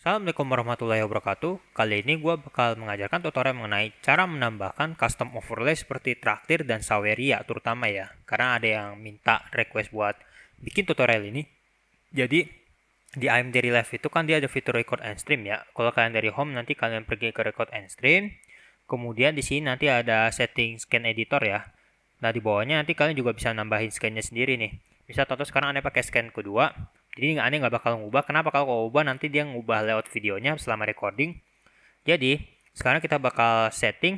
Assalamualaikum warahmatullahi wabarakatuh. Kali ini gue bakal mengajarkan tutorial mengenai cara menambahkan custom overlay seperti Traktir dan Saweria terutama ya. Karena ada yang minta request buat bikin tutorial ini. Jadi di AMD Relive itu kan dia ada fitur record and stream ya. Kalau kalian dari home nanti kalian pergi ke record and stream. Kemudian di sini nanti ada setting scan editor ya. Nah di bawahnya nanti kalian juga bisa nambahin scannya sendiri nih. Bisa contoh sekarang anda pakai scan kedua jadi aneh nggak bakal ngubah. Kenapa kalau kau ubah nanti dia ngubah layout videonya selama recording. Jadi sekarang kita bakal setting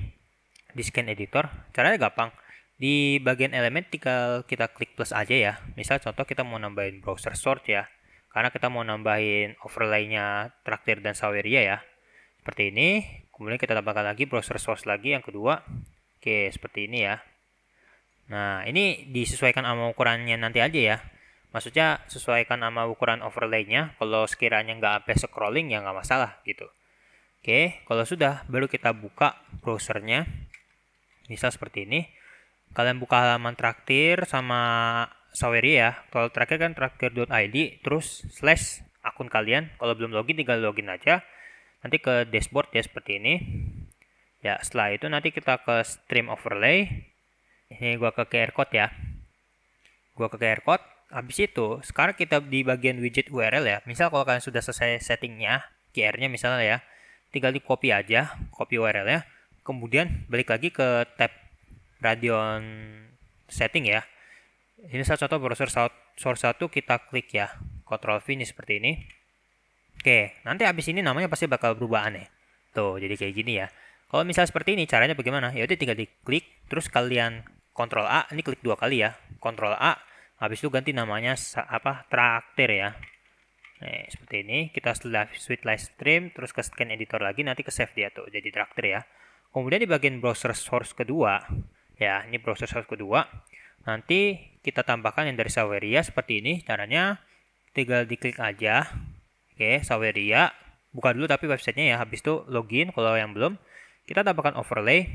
di scan editor. Caranya gampang. Di bagian elemen tinggal kita klik plus aja ya. Misal contoh kita mau nambahin browser source ya. Karena kita mau nambahin overlay-nya Traktir dan Saweria ya. Seperti ini. Kemudian kita tambahkan lagi browser source lagi yang kedua. Oke, seperti ini ya. Nah, ini disesuaikan sama ukurannya nanti aja ya. Maksudnya sesuaikan sama ukuran overlay-nya. Kalau sekiranya nggak sampai scrolling ya nggak masalah gitu. Oke, kalau sudah baru kita buka browsernya. Misal seperti ini. Kalian buka halaman traktir sama Saweria ya. Kalau terakhir kan traktir.id terus slash akun kalian. Kalau belum login tinggal login aja. Nanti ke dashboard ya seperti ini. Ya, setelah itu nanti kita ke stream overlay. Ini gua ke QR code ya. Gua ke QR code Habis itu, sekarang kita di bagian widget URL ya. Misal kalau kalian sudah selesai settingnya, QR-nya misalnya ya, tinggal di copy aja, copy URL-nya. Kemudian balik lagi ke tab Radeon setting ya. Ini salah contoh browser source 1 kita klik ya. Control V ini seperti ini. Oke, nanti habis ini namanya pasti bakal berubah aneh. Tuh, jadi kayak gini ya. Kalau misal seperti ini, caranya bagaimana? Ya udah tinggal diklik, terus kalian Ctrl A, ini klik dua kali ya. Ctrl A, habis itu ganti namanya apa traktir ya. Nih, seperti ini. Kita setelah switch live stream terus ke scan editor lagi nanti ke save dia tuh jadi traktir ya. Kemudian di bagian browser source kedua ya ini browser source kedua nanti kita tambahkan yang dari Saweria seperti ini. Caranya tinggal diklik aja. Oke Saweria. Buka dulu tapi websitenya ya habis itu login kalau yang belum. Kita tambahkan overlay.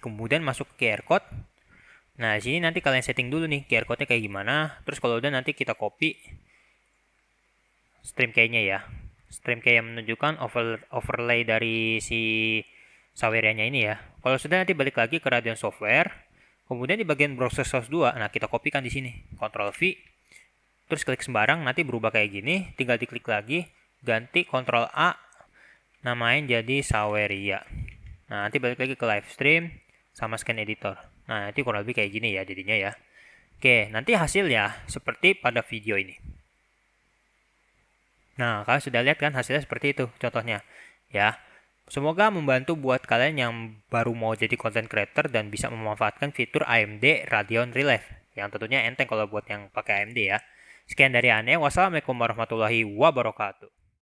Kemudian masuk ke QR code Nah, sini nanti kalian setting dulu nih QR code-nya kayak gimana. Terus kalau udah nanti kita copy stream key-nya ya. Stream key yang menunjukkan over, overlay dari si Saweria-nya ini ya. Kalau sudah nanti balik lagi ke Radeon Software. Kemudian di bagian browser source 2, nah kita kopikan di sini. Ctrl V. Terus klik sembarang, nanti berubah kayak gini. Tinggal diklik lagi, ganti Ctrl A, namain jadi Saweria. Nah, nanti balik lagi ke live stream sama scan editor. Nah, nanti kurang lebih kayak gini ya jadinya ya. Oke, nanti hasilnya seperti pada video ini. Nah, kalian sudah lihat kan hasilnya seperti itu contohnya. Ya, semoga membantu buat kalian yang baru mau jadi content creator dan bisa memanfaatkan fitur AMD Radeon Relive. Yang tentunya enteng kalau buat yang pakai AMD ya. Sekian dari aneh. Wassalamualaikum warahmatullahi wabarakatuh.